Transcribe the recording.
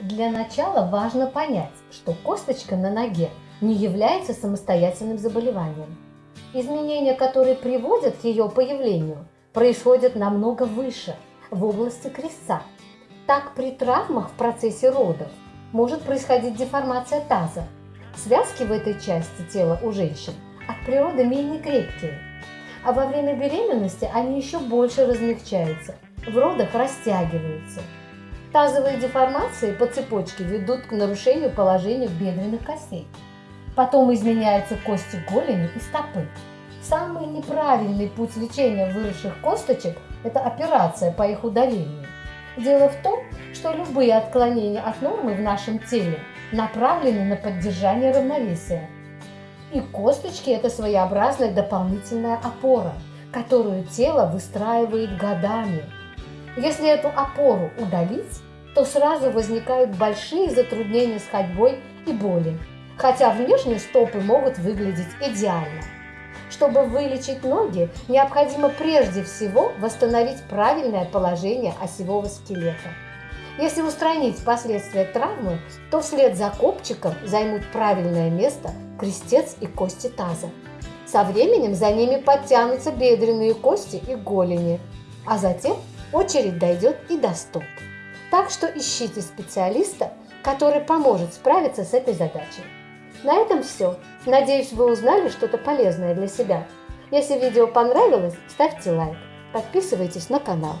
Для начала важно понять, что косточка на ноге не является самостоятельным заболеванием. Изменения, которые приводят к ее появлению, происходят намного выше, в области крестца. Так при травмах в процессе родов может происходить деформация таза. Связки в этой части тела у женщин от природы менее крепкие, а во время беременности они еще больше размягчаются, в родах растягиваются. Тазовые деформации по цепочке ведут к нарушению положения бедренных костей. Потом изменяются кости голени и стопы. Самый неправильный путь лечения выросших косточек – это операция по их удалению. Дело в том, что любые отклонения от нормы в нашем теле направлены на поддержание равновесия. И косточки – это своеобразная дополнительная опора, которую тело выстраивает годами. Если эту опору удалить, то сразу возникают большие затруднения с ходьбой и боли, хотя внешние стопы могут выглядеть идеально. Чтобы вылечить ноги, необходимо прежде всего восстановить правильное положение осевого скелета. Если устранить последствия травмы, то вслед за копчиком займут правильное место крестец и кости таза. Со временем за ними подтянутся бедренные кости и голени, а затем очередь дойдет и до стоп. Так что ищите специалиста, который поможет справиться с этой задачей. На этом все. Надеюсь, вы узнали что-то полезное для себя. Если видео понравилось, ставьте лайк, подписывайтесь на канал.